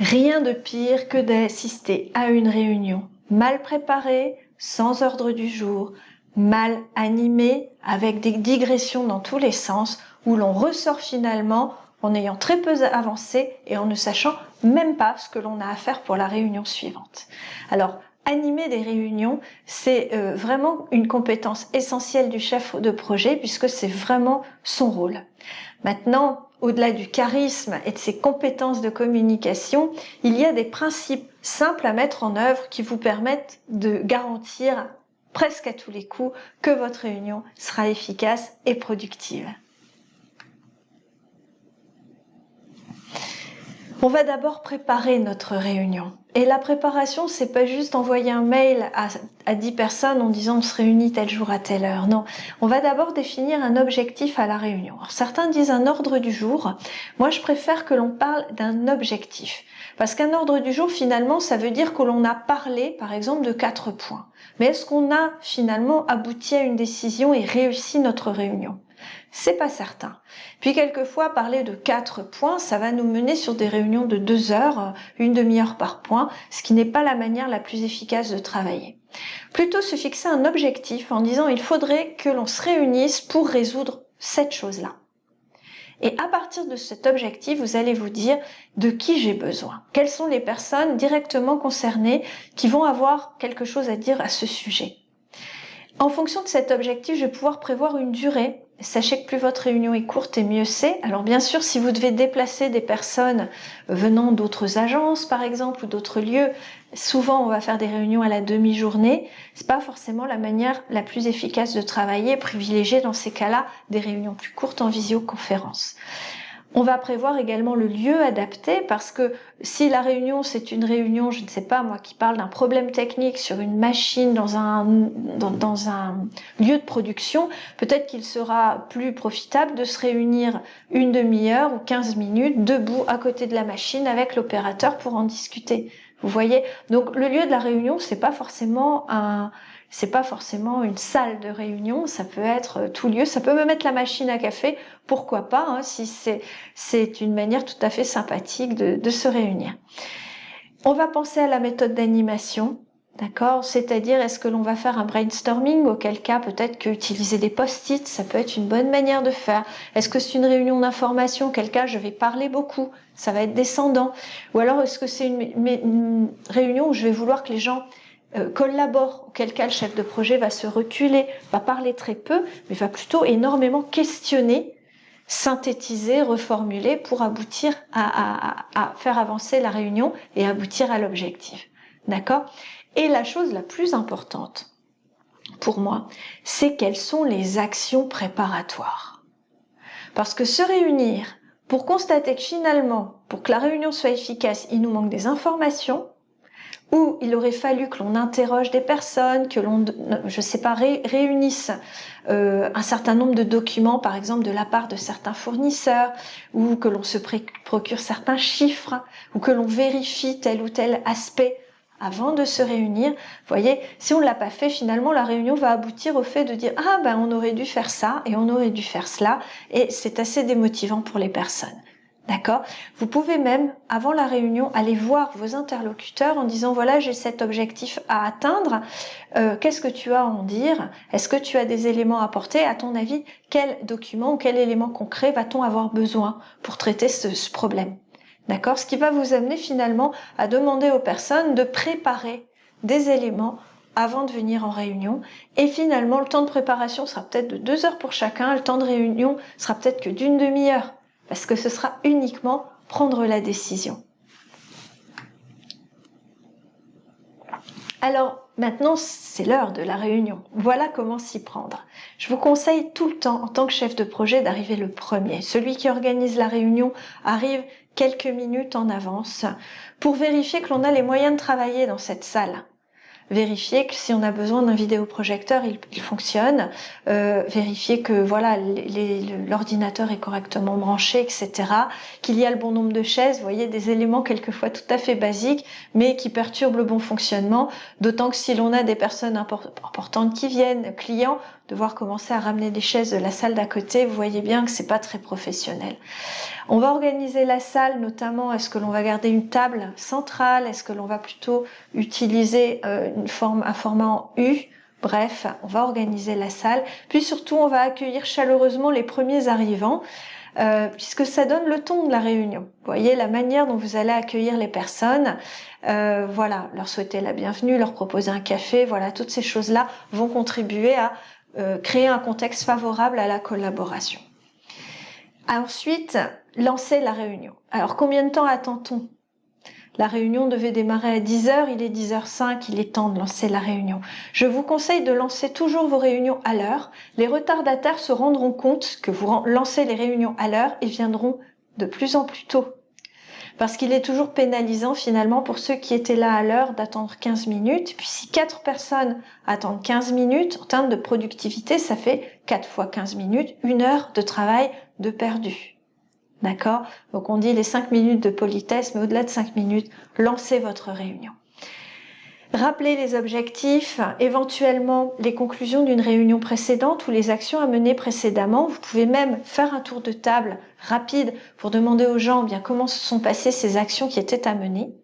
Rien de pire que d'assister à une réunion mal préparée, sans ordre du jour, mal animée, avec des digressions dans tous les sens, où l'on ressort finalement en ayant très peu avancé et en ne sachant même pas ce que l'on a à faire pour la réunion suivante. Alors, animer des réunions, c'est euh, vraiment une compétence essentielle du chef de projet puisque c'est vraiment son rôle. Maintenant, au-delà du charisme et de ses compétences de communication, il y a des principes simples à mettre en œuvre qui vous permettent de garantir presque à tous les coups que votre réunion sera efficace et productive. On va d'abord préparer notre réunion. Et la préparation, c'est pas juste envoyer un mail à, à 10 personnes en disant on se réunit tel jour à telle heure. Non, on va d'abord définir un objectif à la réunion. Alors, certains disent un ordre du jour. Moi, je préfère que l'on parle d'un objectif. Parce qu'un ordre du jour, finalement, ça veut dire que l'on a parlé, par exemple, de quatre points. Mais est-ce qu'on a finalement abouti à une décision et réussi notre réunion? C'est pas certain. Puis quelquefois, parler de quatre points, ça va nous mener sur des réunions de deux heures, une demi-heure par point, ce qui n'est pas la manière la plus efficace de travailler. Plutôt se fixer un objectif en disant il faudrait que l'on se réunisse pour résoudre cette chose-là. Et à partir de cet objectif, vous allez vous dire de qui j'ai besoin? Quelles sont les personnes directement concernées qui vont avoir quelque chose à dire à ce sujet? En fonction de cet objectif, je vais pouvoir prévoir une durée Sachez que plus votre réunion est courte et mieux c'est. Alors bien sûr, si vous devez déplacer des personnes venant d'autres agences, par exemple, ou d'autres lieux, souvent on va faire des réunions à la demi-journée. C'est pas forcément la manière la plus efficace de travailler. Privilégier dans ces cas-là des réunions plus courtes en visioconférence. On va prévoir également le lieu adapté parce que si la réunion c'est une réunion, je ne sais pas moi, qui parle d'un problème technique sur une machine dans un, dans, un lieu de production, peut-être qu'il sera plus profitable de se réunir une demi-heure ou 15 minutes debout à côté de la machine avec l'opérateur pour en discuter. Vous voyez? Donc le lieu de la réunion, c'est pas forcément un, c'est pas forcément une salle de réunion, ça peut être euh, tout lieu, ça peut me mettre la machine à café, pourquoi pas, hein, si c'est une manière tout à fait sympathique de, de se réunir. On va penser à la méthode d'animation, D'accord? C'est-à-dire, est-ce que l'on va faire un brainstorming Auquel cas, peut-être qu'utiliser des post-it, ça peut être une bonne manière de faire. Est-ce que c'est une réunion d'information Auquel cas, je vais parler beaucoup. Ça va être descendant. Ou alors, est-ce que c'est une, une, réunion où je vais vouloir que les gens collabore, auquel cas le chef de projet va se reculer, va parler très peu, mais va plutôt énormément questionner, synthétiser, reformuler pour aboutir à, à faire avancer la réunion et aboutir à l'objectif. D'accord? Et la chose la plus importante pour moi, c'est quelles sont les actions préparatoires. Parce que se réunir pour constater que finalement, pour que la réunion soit efficace, il nous manque des informations, où il aurait fallu que l'on interroge des personnes, que l'on, je sais pas, réunisse euh, un certain nombre de documents, par exemple de la part de certains fournisseurs, ou que l'on se procure certains chiffres, ou que l'on vérifie tel ou tel aspect avant de se réunir. Vous voyez, si on ne l'a pas fait, finalement, la réunion va aboutir au fait de dire « Ah, ben, on aurait dû faire ça et on aurait dû faire cela », et c'est assez démotivant pour les personnes. D'accord? Vous pouvez même, avant la réunion, aller voir vos interlocuteurs en disant voilà, j'ai cet objectif à atteindre. Euh, qu'est-ce que tu as à en dire? Est-ce que tu as des éléments à apporter? À ton avis, quel document ou quel élément concret va-t-on avoir besoin pour traiter ce, problème? D'accord? Ce qui va vous amener finalement à demander aux personnes de préparer des éléments avant de venir en réunion. Et finalement, le temps de préparation sera peut-être de deux heures pour chacun. Le temps de réunion sera peut-être que d'une demi-heure parce que ce sera uniquement prendre la décision. Alors maintenant, c'est l'heure de la réunion. Voilà comment s'y prendre. Je vous conseille tout le temps, en tant que chef de projet, d'arriver le premier. Celui qui organise la réunion arrive quelques minutes en avance pour vérifier que l'on a les moyens de travailler dans cette salle vérifier que si on a besoin d'un vidéoprojecteur, il, fonctionne, euh, vérifier que voilà l'ordinateur est correctement branché, etc. Qu'il y a le bon nombre de chaises, vous voyez, des éléments quelquefois tout à fait basiques, mais qui perturbent le bon fonctionnement, d'autant que si l'on a des personnes importantes qui viennent, clients, devoir commencer à ramener des chaises de la salle d'à côté, vous voyez bien que c'est pas très professionnel. On va organiser la salle, notamment est-ce que l'on va garder une table centrale, est-ce que l'on va plutôt utiliser euh, une forme, un format en U? Bref, on va organiser la salle. Puis surtout, on va accueillir chaleureusement les premiers arrivants. Euh, puisque ça donne le ton de la réunion. Vous voyez la manière dont vous allez accueillir les personnes, euh, voilà, leur souhaiter la bienvenue, leur proposer un café, voilà, toutes ces choses-là vont contribuer à euh, créer un contexte favorable à la collaboration. Ensuite, lancer la réunion. Alors combien de temps attend-on? La réunion devait démarrer à 10h, il est 10h05, il est temps de lancer la réunion. Je vous conseille de lancer toujours vos réunions à l'heure. Les retardataires se rendront compte que vous lancez les réunions à l'heure et viendront de plus en plus tôt. Parce qu'il est toujours pénalisant finalement pour ceux qui étaient là à l'heure d'attendre 15 minutes. Puis si 4 personnes attendent 15 minutes, en termes de productivité, ça fait 4 fois 15 minutes, une heure de travail de perdu. D'accord? Donc on dit les 5 minutes de politesse, mais au-delà de 5 minutes, lancez votre réunion. Rappelez les objectifs, éventuellement les conclusions d'une réunion précédente ou les actions à mener précédemment. Vous pouvez même faire un tour de table rapide pour demander aux gens bien comment se sont passées ces actions qui étaient à mener.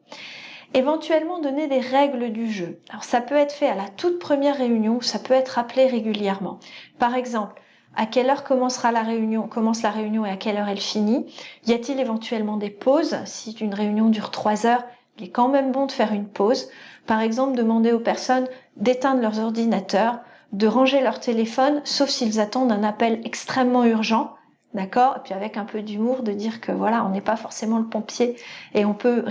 Éventuellement donner des règles du jeu. Alors ça peut être fait à la toute première réunion, ça peut être rappelé régulièrement. Par exemple, à quelle heure commencera la réunion, commence la réunion et à quelle heure elle finit? Y a-t-il éventuellement des pauses? Si une réunion dure trois heures, il est quand même bon de faire une pause. Par exemple, demander aux personnes d'éteindre leurs ordinateurs, de ranger leur téléphone, sauf s'ils attendent un appel extrêmement urgent. D'accord? Et puis avec un peu d'humour, de dire que voilà, on n'est pas forcément le pompier et on peut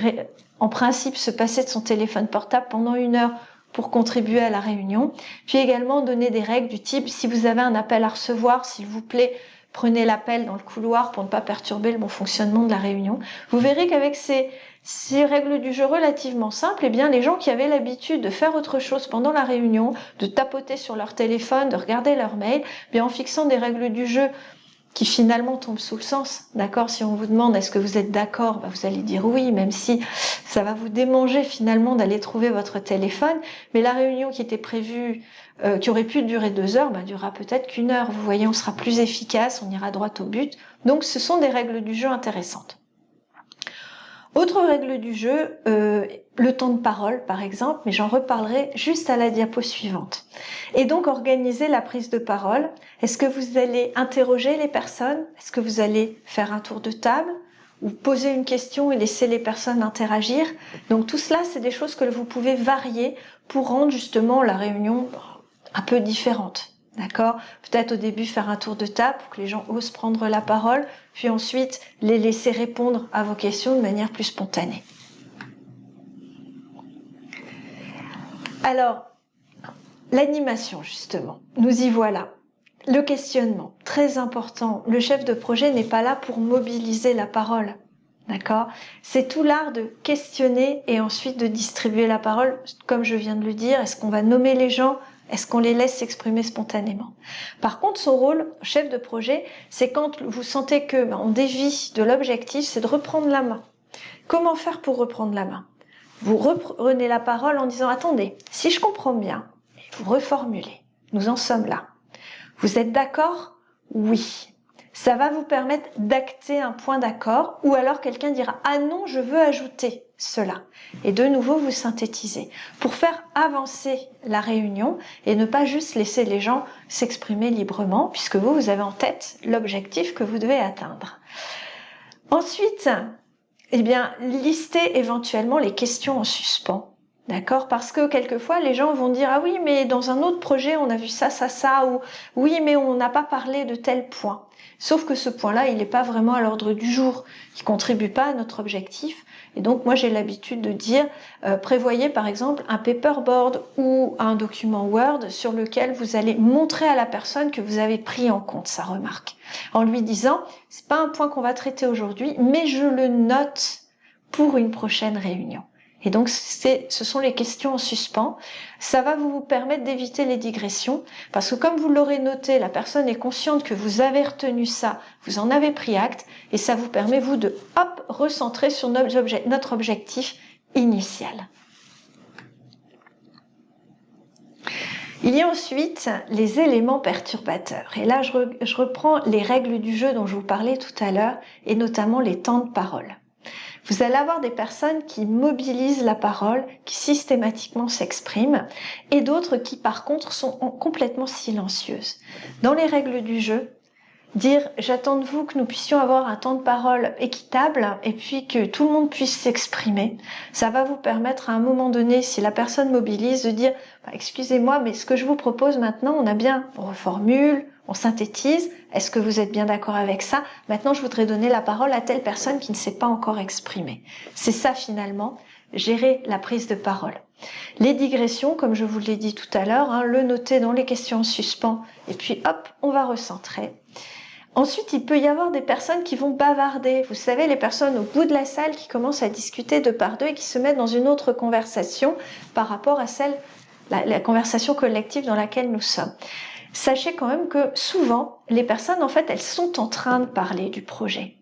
en principe se passer de son téléphone portable pendant une heure pour contribuer à la réunion. Puis également donner des règles du type si vous avez un appel à recevoir, s'il vous plaît, prenez l'appel dans le couloir pour ne pas perturber le bon fonctionnement de la réunion. Vous verrez qu'avec ces, ces règles du jeu relativement simples, eh bien, les gens qui avaient l'habitude de faire autre chose pendant la réunion, de tapoter sur leur téléphone, de regarder leur mail, eh en fixant des règles du jeu qui finalement tombe sous le sens. D'accord? Si on vous demande est-ce que vous êtes d'accord, bah, vous allez dire oui, même si ça va vous démanger finalement d'aller trouver votre téléphone. Mais la réunion qui était prévue, euh, qui aurait pu durer deux heures, bah, durera peut-être qu'une heure. Vous voyez, on sera plus efficace, on ira droit au but. Donc ce sont des règles du jeu intéressantes. Autre règle du jeu, euh, le temps de parole par exemple, mais j'en reparlerai juste à la diapo suivante. Et donc organiser la prise de parole. Est-ce que vous allez interroger les personnes? Est-ce que vous allez faire un tour de table? Ou poser une question et laisser les personnes interagir? Donc tout cela, c'est des choses que vous pouvez varier pour rendre justement la réunion un peu différente. D'accord Peut-être au début faire un tour de table pour que les gens osent prendre la parole, puis ensuite les laisser répondre à vos questions de manière plus spontanée. Alors, l'animation justement, nous y voilà. Le questionnement, très important. Le chef de projet n'est pas là pour mobiliser la parole. D'accord C'est tout l'art de questionner et ensuite de distribuer la parole, comme je viens de le dire. Est-ce qu'on va nommer les gens est-ce qu'on les laisse s'exprimer spontanément? Par contre, son rôle, chef de projet, c'est quand vous sentez que ben, on dévie de l'objectif, c'est de reprendre la main. Comment faire pour reprendre la main? Vous reprenez la parole en disant attendez, si je comprends bien, vous reformulez. Nous en sommes là. Vous êtes d'accord? Oui. Ça va vous permettre d'acter un point d'accord ou alors quelqu'un dira ah non, je veux ajouter cela. Et de nouveau, vous synthétisez pour faire avancer la réunion et ne pas juste laisser les gens s'exprimer librement puisque vous, vous avez en tête l'objectif que vous devez atteindre. Ensuite, eh bien, listez éventuellement les questions en suspens. D'accord Parce que quelquefois, les gens vont dire Ah oui, mais dans un autre projet, on a vu ça, ça, ça, ou Oui, mais on n'a pas parlé de tel point. Sauf que ce point-là, il n'est pas vraiment à l'ordre du jour, il contribue pas à notre objectif. Et donc moi j'ai l'habitude de dire, euh, prévoyez par exemple un paperboard ou un document Word sur lequel vous allez montrer à la personne que vous avez pris en compte sa remarque, en lui disant, c'est pas un point qu'on va traiter aujourd'hui, mais je le note pour une prochaine réunion. Et donc, ce sont les questions en suspens. Ça va vous permettre d'éviter les digressions, parce que comme vous l'aurez noté, la personne est consciente que vous avez retenu ça, vous en avez pris acte, et ça vous permet, vous, de hop, recentrer sur notre objectif initial. Il y a ensuite les éléments perturbateurs. Et là, je, reprends les règles du jeu dont je vous parlais tout à l'heure, et notamment les temps de parole. Vous allez avoir des personnes qui mobilisent la parole, qui systématiquement s'expriment, et d'autres qui par contre sont complètement silencieuses. Dans les règles du jeu, dire j'attends de vous que nous puissions avoir un temps de parole équitable et puis que tout le monde puisse s'exprimer. Ça va vous permettre à un moment donné, si la personne mobilise, de dire bah, excusez-moi, mais ce que je vous propose maintenant, on a bien, on reformule, on synthétise. Est-ce que vous êtes bien d'accord avec ça? Maintenant, je voudrais donner la parole à telle personne qui ne s'est pas encore exprimée. C'est ça finalement, gérer la prise de parole. Les digressions, comme je vous l'ai dit tout à l'heure, hein, le noter dans les questions en suspens et puis hop, on va recentrer. Ensuite, il peut y avoir des personnes qui vont bavarder. Vous savez, les personnes au bout de la salle qui commencent à discuter de par deux et qui se mettent dans une autre conversation par rapport à celle, la, conversation collective dans laquelle nous sommes. Sachez quand même que souvent, les personnes, en fait, elles sont en train de parler du projet.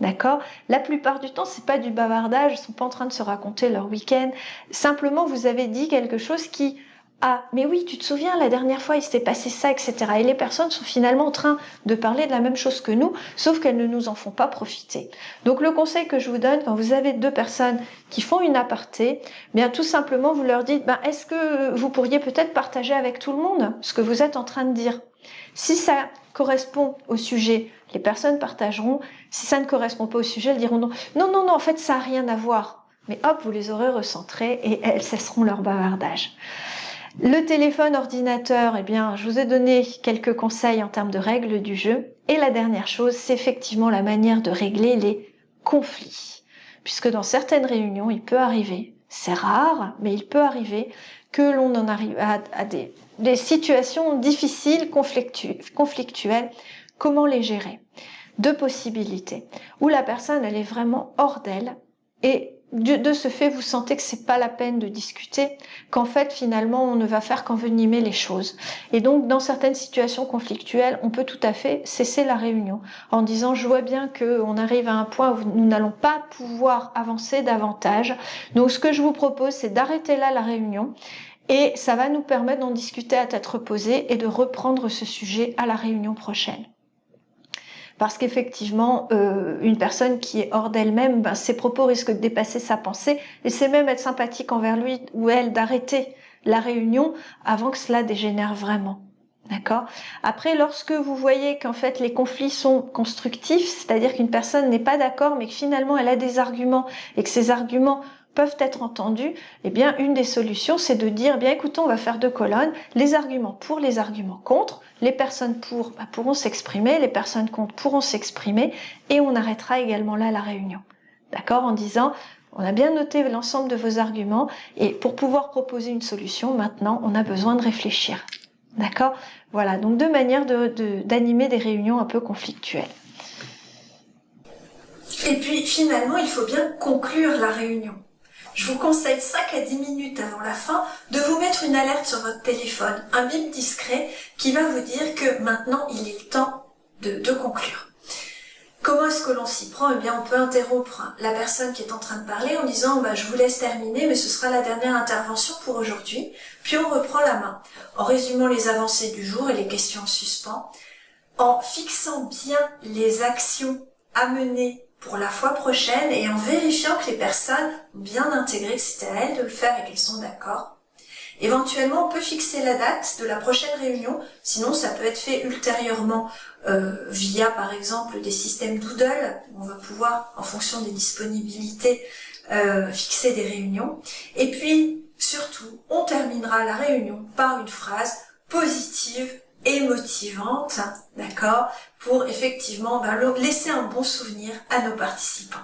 D'accord? La plupart du temps, c'est pas du bavardage, ils sont pas en train de se raconter leur week-end. Simplement, vous avez dit quelque chose qui ah, mais oui, tu te souviens, la dernière fois, il s'était passé ça, etc. Et les personnes sont finalement en train de parler de la même chose que nous, sauf qu'elles ne nous en font pas profiter. Donc le conseil que je vous donne, quand vous avez deux personnes qui font une aparté, bien tout simplement, vous leur dites, ben, est-ce que vous pourriez peut-être partager avec tout le monde ce que vous êtes en train de dire? Si ça correspond au sujet, les personnes partageront. Si ça ne correspond pas au sujet, elles diront non. Non, non, non, en fait, ça n'a rien à voir. Mais hop, vous les aurez recentrées et elles cesseront leur bavardage. Le téléphone, ordinateur, eh bien, je vous ai donné quelques conseils en termes de règles du jeu. Et la dernière chose, c'est effectivement la manière de régler les conflits. Puisque dans certaines réunions, il peut arriver, c'est rare, mais il peut arriver que l'on en arrive à, des, situations difficiles, conflictuelles. Comment les gérer? Deux possibilités. Où la personne, elle est vraiment hors d'elle et de, ce fait, vous sentez que c'est pas la peine de discuter, qu'en fait, finalement, on ne va faire qu'envenimer les choses. Et donc, dans certaines situations conflictuelles, on peut tout à fait cesser la réunion en disant, je vois bien qu'on arrive à un point où nous n'allons pas pouvoir avancer davantage. Donc, ce que je vous propose, c'est d'arrêter là la réunion et ça va nous permettre d'en discuter à tête reposée et de reprendre ce sujet à la réunion prochaine parce qu'effectivement, euh, une personne qui est hors d'elle-même, ben, ses propos risquent de dépasser sa pensée, et c'est même être sympathique envers lui ou elle d'arrêter la réunion avant que cela dégénère vraiment. D'accord? Après, lorsque vous voyez qu'en fait les conflits sont constructifs, c'est-à-dire qu'une personne n'est pas d'accord, mais que finalement elle a des arguments et que ces arguments peuvent être entendus, eh bien, une des solutions, c'est de dire, eh bien, écoutez, on va faire deux colonnes, les arguments pour, les arguments contre, les personnes pour bah, pourront s'exprimer, les personnes contre pourront s'exprimer, et on arrêtera également là la réunion. D'accord? En disant, on a bien noté l'ensemble de vos arguments, et pour pouvoir proposer une solution, maintenant, on a besoin de réfléchir. D'accord? Voilà, donc deux manières d'animer de, des réunions un peu conflictuelles. Et puis finalement, il faut bien conclure la réunion je vous conseille 5 à 10 minutes avant la fin de vous mettre une alerte sur votre téléphone, un bip discret qui va vous dire que maintenant il est temps de, conclure. Comment est-ce que l'on s'y prend? Eh bien, on peut interrompre la personne qui est en train de parler en disant bah, je vous laisse terminer, mais ce sera la dernière intervention pour aujourd'hui ». Puis on reprend la main, en résumant les avancées du jour et les questions en suspens, en fixant bien les actions à mener pour la fois prochaine et en vérifiant que les personnes ont bien intégré que c'était à elles de le faire et qu'elles sont d'accord. Éventuellement, on peut fixer la date de la prochaine réunion, sinon ça peut être fait ultérieurement euh, via par exemple des systèmes Doodle, on va pouvoir, en fonction des disponibilités, euh, fixer des réunions. Et puis, surtout, on terminera la réunion par une phrase positive et motivante, d'accord, pour effectivement ben, laisser un bon souvenir à nos participants.